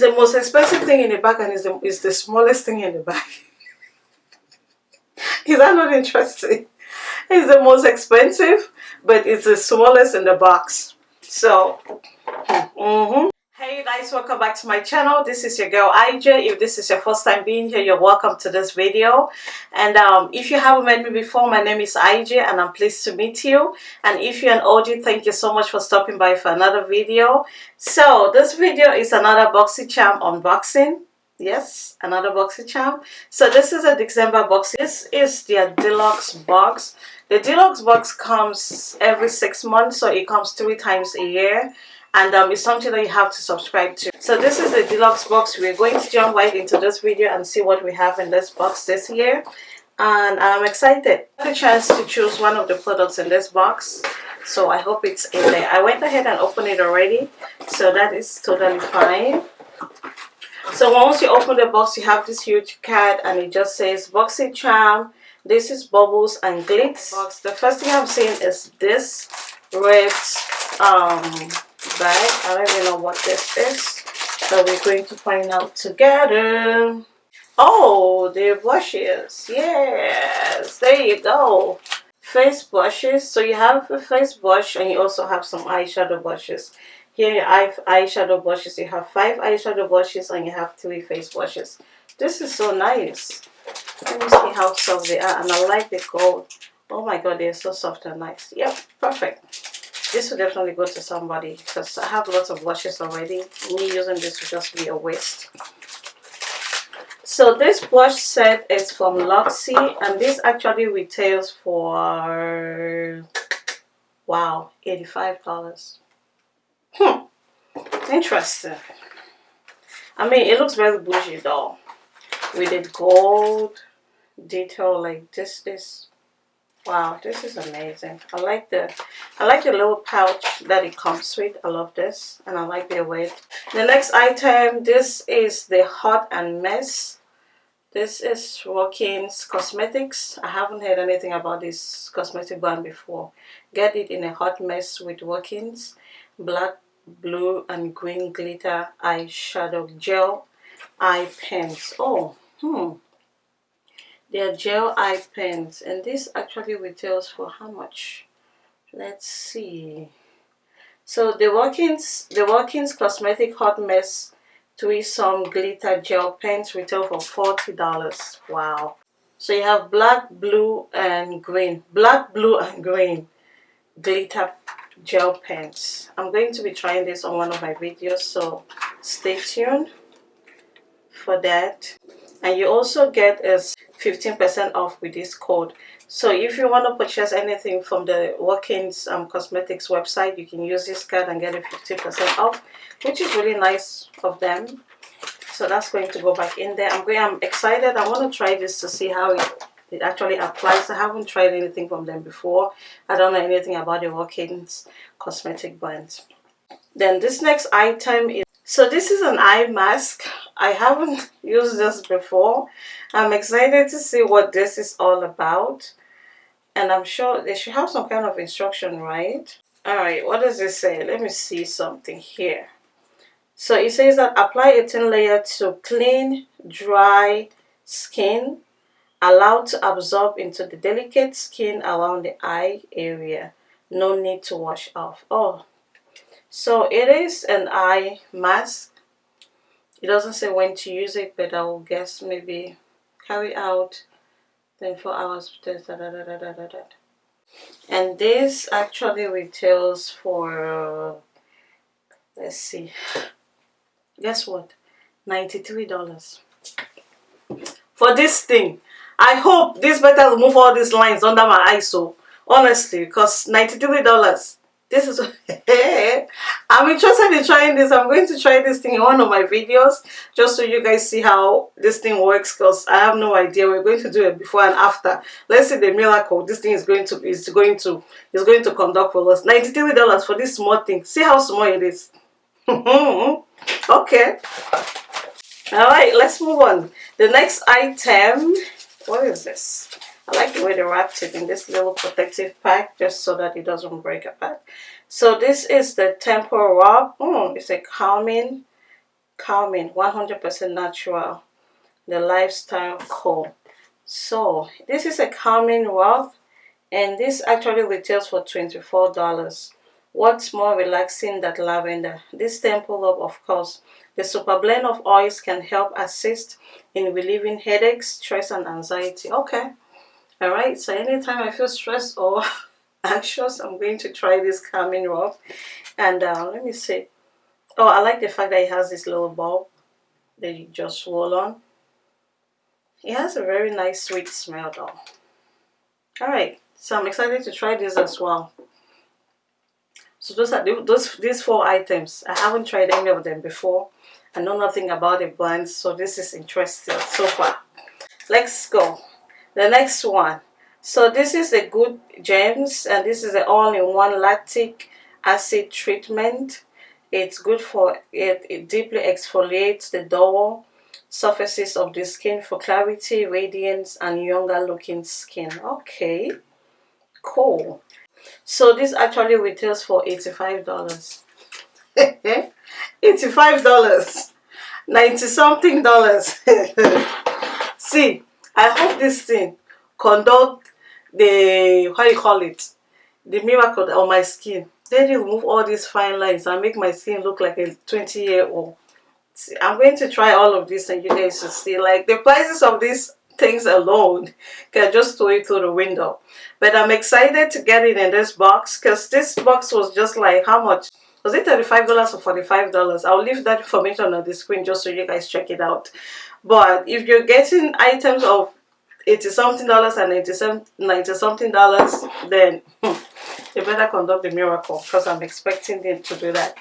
It's the most expensive thing in the bag and it's the, it's the smallest thing in the bag. Is that not interesting? It's the most expensive, but it's the smallest in the box. So, mm -hmm. Hey guys, welcome back to my channel. This is your girl IJ. If this is your first time being here, you're welcome to this video. And um, if you haven't met me before, my name is IJ and I'm pleased to meet you. And if you're an OG, thank you so much for stopping by for another video. So this video is another BoxyCharm unboxing yes another BoxyCharm so this is a december box this is their deluxe box the deluxe box comes every six months so it comes three times a year and um, it's something that you have to subscribe to. So this is the deluxe box. We're going to jump right into this video and see what we have in this box this year. And i'm excited. I had a chance to choose one of the products in this box. So i hope it's in there. I went ahead and opened it already. So that is totally fine. So once you open the box you have this huge card and it just says BoxyCharm this is bubbles and glitz. The first thing i'm seeing is this red um bag i don't even know what this is so we're going to find out together oh the brushes yes there you go face brushes so you have a face brush and you also have some eyeshadow brushes here you have eyeshadow brushes. You have five eyeshadow brushes and you have three face brushes. This is so nice. Let me see how soft they are. And I like the gold. Oh my god, they're so soft and nice. Yep, perfect. This will definitely go to somebody because I have lots of brushes already. Me using this would just be a waste. So this blush set is from Luxie and this actually retails for wow, $85. Hmm. Interesting. I mean, it looks very bougie though. With the gold detail like this is wow this is amazing i like the i like the little pouch that it comes with i love this and i like the weight the next item this is the hot and mess this is Walkins Cosmetics. I haven't heard anything about this cosmetic brand before. Get it in a hot mess with Walkins black, blue, and green glitter eyeshadow gel eye pens. Oh, hmm. They are gel eye pens, and this actually retails for how much? Let's see. So the Walkins, the Walkins Cosmetic Hot Mess some Glitter Gel Pens retail for $40. Wow. So you have black, blue, and green. Black, blue, and green glitter gel pens i'm going to be trying this on one of my videos so stay tuned for that and you also get us 15 percent off with this code. So if you want to purchase anything from the Walkins um, Cosmetics website you can use this card and get a 15 percent off which is really nice of them. So that's going to go back in there. I'm going i'm excited. I want to try this to see how it it actually applies. I haven't tried anything from them before. I don't know anything about the Walkins cosmetic brand then this next item is so this is an eye mask i haven't used this before. I'm excited to see what this is all about. And i'm sure they should have some kind of instruction right? All right what does it say? Let me see something here. So it says that apply a thin layer to clean dry skin Allow to absorb into the delicate skin around the eye area. No need to wash off. Oh so it is an eye mask it doesn't say when to use it but i will guess maybe carry out 24 hours da, da, da, da da da. and this actually retails for let's see guess what 93 dollars for this thing I hope this better remove all these lines under my eyes so honestly because $93 this is I'm interested in trying this. I'm going to try this thing in one of my videos just so you guys see how this thing works because I have no idea. We're going to do it before and after. Let's see the miracle this thing is going to is going to is going to conduct for us. $93 for this small thing. See how small it is. Okay. All right let's move on. The next item what is this I like the way they wrapped it in this little protective pack just so that it doesn't break apart so this is the temple rub. Mm, it's a calming calming 100% natural the lifestyle co so this is a calming rub and this actually retails for $24 what's more relaxing than lavender? This temple of of course. The super blend of oils can help assist in relieving headaches stress and anxiety. Okay all right so anytime i feel stressed or anxious i'm going to try this calming rub. And uh, let me see. Oh i like the fact that it has this little bulb that you just swirl on. It has a very nice sweet smell though. All right so i'm excited to try this as well. So those are those these four items. I haven't tried any of them before. I know nothing about the blends so this is interesting so far. Let's go the next one. So this is a Good Genes and this is an all-in-one lactic acid treatment. It's good for it, it deeply exfoliates the dull surfaces of the skin for clarity radiance and younger looking skin. Okay cool. So this actually retails for $85 $85 90 something dollars. See I hope this thing conduct the how you call it? The miracle on my skin. Then it remove all these fine lines and make my skin look like a 20 year old I'm going to try all of this and you guys will see like the prices of these things alone can just throw it through the window. But I'm excited to get it in this box because this box was just like how much? Was it $35 or $45 I'll leave that information on the screen just so you guys check it out but if you're getting items of 80 something dollars and 90, 90 something dollars then hmm, you better conduct the miracle because I'm expecting them to do that.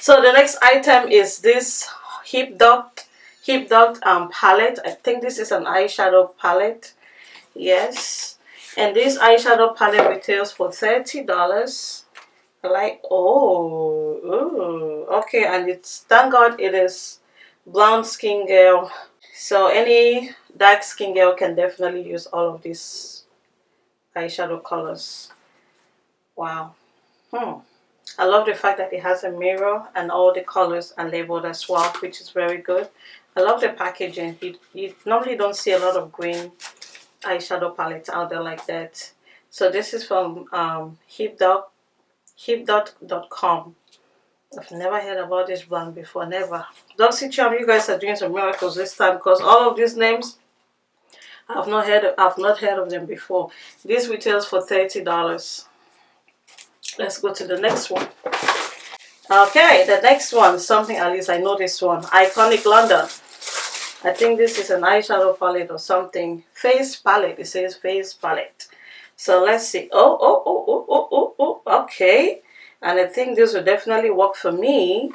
So the next item is this hip dot hip dot um palette. I think this is an eyeshadow palette. Yes. And this eyeshadow palette retails for $30 like oh ooh, okay and it's thank god it is brown skin girl. So any dark skin girl can definitely use all of these eyeshadow colors. Wow. Hmm. I love the fact that it has a mirror and all the colors are labeled as well which is very good. I love the packaging. You, you normally don't see a lot of green eyeshadow palettes out there like that. So this is from um, hipdot hip.com I've never heard about this brand before never. Charm, you guys are doing some miracles this time because all of these names I've not heard of, I've not heard of them before. This retails for $30 let's go to the next one. Okay the next one something at least I know this one. Iconic London. I think this is an eyeshadow palette or something. Face palette it says face palette. So let's see. Oh oh oh oh oh oh, oh okay and I think this will definitely work for me.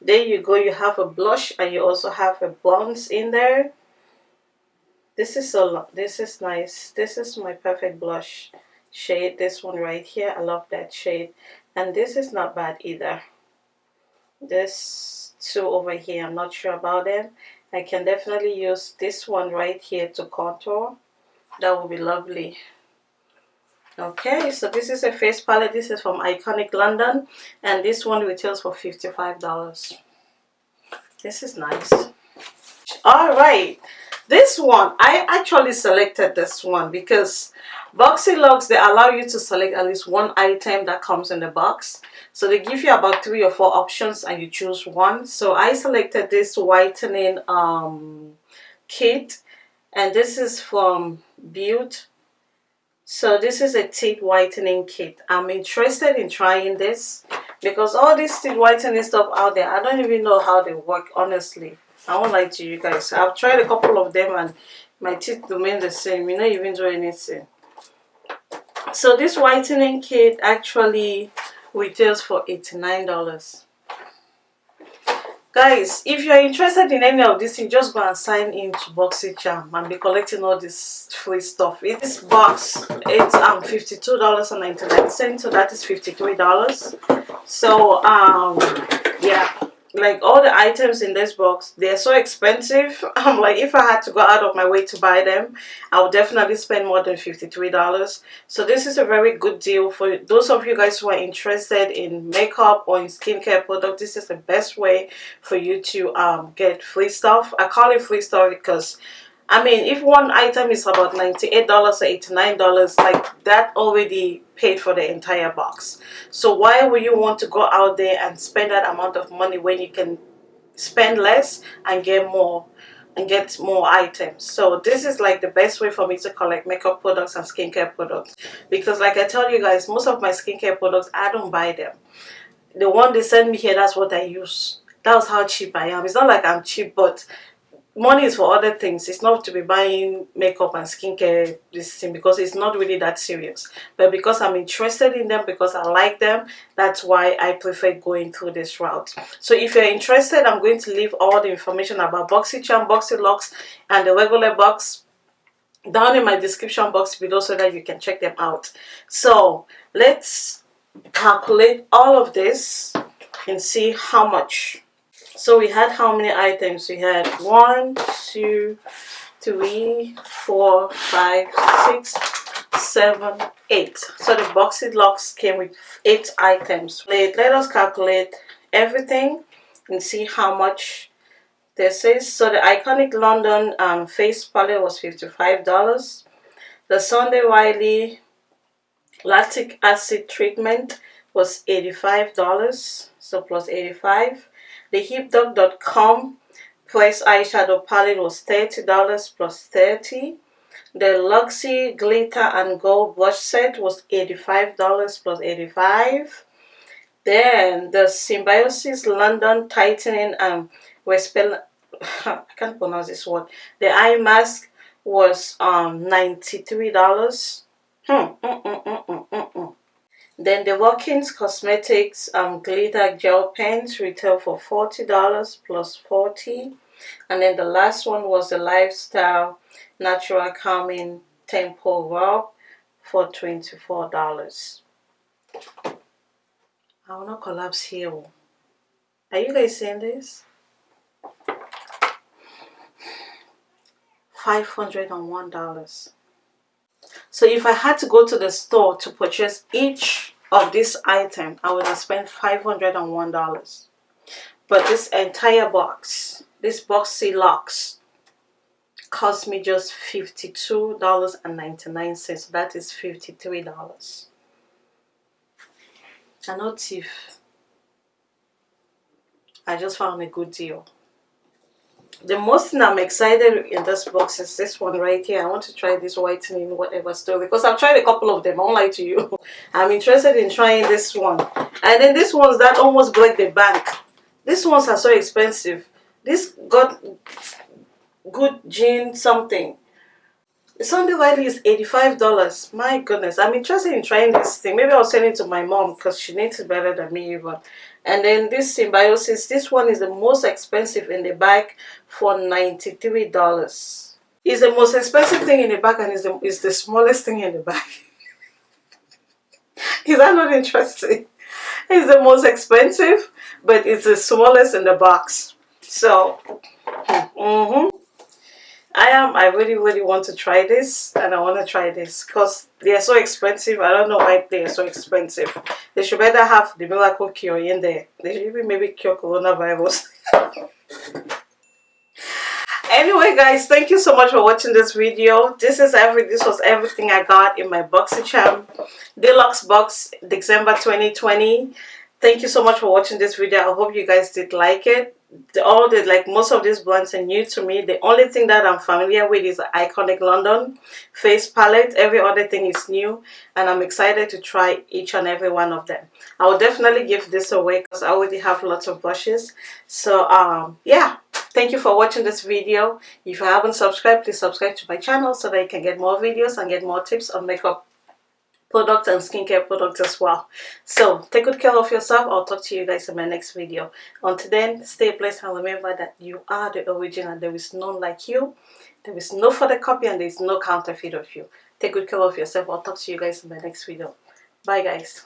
There you go you have a blush and you also have a bronze in there. This is so this is nice. This is my perfect blush shade this one right here. I love that shade. And this is not bad either. This two over here I'm not sure about them. I can definitely use this one right here to contour. That would be lovely okay so this is a face palette. This is from iconic london and this one retails for 55 dollars. This is nice. All right this one i actually selected this one because BoxyLuxe they allow you to select at least one item that comes in the box. So they give you about three or four options and you choose one. So i selected this whitening um kit and this is from Butte so this is a teeth whitening kit. I'm interested in trying this because all this teeth whitening stuff out there i don't even know how they work honestly. I won't lie to you guys. I've tried a couple of them and my teeth remain the same. You know even do anything. So this whitening kit actually retails for 89 dollars guys if you're interested in any of this you just go and sign in to boxycharm and be collecting all this free stuff. In this box it's um 52 dollars and 99 cents so that is 53 dollars. So um yeah like all the items in this box they're so expensive. I'm like if i had to go out of my way to buy them i would definitely spend more than 53 dollars. So this is a very good deal for those of you guys who are interested in makeup or in skincare product this is the best way for you to um, get free stuff. I call it free stuff because I mean, if one item is about $98 or $89, like that already paid for the entire box. So why would you want to go out there and spend that amount of money when you can spend less and get more and get more items? So this is like the best way for me to collect makeup products and skincare products. Because like I tell you guys most of my skincare products I don't buy them. The one they send me here that's what I use. That's how cheap I am. It's not like I'm cheap but money is for other things. It's not to be buying makeup and skincare this thing because it's not really that serious. But because i'm interested in them because i like them that's why i prefer going through this route. So if you're interested i'm going to leave all the information about boxycharm BoxyLuxe and the regular box down in my description box below so that you can check them out. So let's calculate all of this and see how much so we had how many items? We had one, two, three, four, five, six, seven, eight. So the BoxyLuxe came with eight items. Let, let us calculate everything and see how much this is. So the Iconic London um, face palette was $55. The Sunday Riley lactic acid treatment was $85. So plus 85 the HipDot.com Press eyeshadow palette was $30 plus 30 The Luxie Glitter and Gold Brush Set was $85 plus 85 Then the Symbiosis London Tightening and Respel I can't pronounce this word. The eye mask was um $93. Hmm. Mm -mm -mm, mm, mm, mm. Then the Watkins Cosmetics um, Glitter Gel Pens retail for $40 plus 40 And then the last one was the Lifestyle Natural Calming Temple Rub for $24. I will not collapse here. Are you guys seeing this? $501. So if I had to go to the store to purchase each of this item, I would have spent $501. But this entire box, this BoxyLuxe cost me just $52.99. That is $53. I know thief. I just found a good deal the most thing I'm excited in this box is this one right here. I want to try this whitening whatever store because I've tried a couple of them. I won't lie to you. I'm interested in trying this one. And then this one's that almost break the bank. These ones are so expensive. This got good gene something. Sunday Riley is $85. My goodness. I'm interested in trying this thing. Maybe I'll send it to my mom because she needs it better than me even. And then this Symbiosis, this one is the most expensive in the bag for $93. It's the most expensive thing in the bag and is the, is the smallest thing in the bag. is that not interesting? It's the most expensive, but it's the smallest in the box. So, mm -hmm. I am I really really want to try this and I want to try this because they are so expensive. I don't know why they are so expensive. They should better have the miracle cure in there. They should even maybe cure coronavirus. Anyway guys thank you so much for watching this video. This is every this was everything I got in my BoxyCharm deluxe box December 2020 thank you so much for watching this video. I hope you guys did like it all the like most of these brands are new to me. The only thing that i'm familiar with is iconic london face palette. Every other thing is new and i'm excited to try each and every one of them. I will definitely give this away because i already have lots of brushes. So um yeah. Thank you for watching this video. If you haven't subscribed please subscribe to my channel so that you can get more videos and get more tips on makeup products and skincare products as well. So take good care of yourself. I'll talk to you guys in my next video. Until then stay blessed and remember that you are the original. There is none like you. There is no further copy and there is no counterfeit of you. Take good care of yourself. I'll talk to you guys in my next video. Bye guys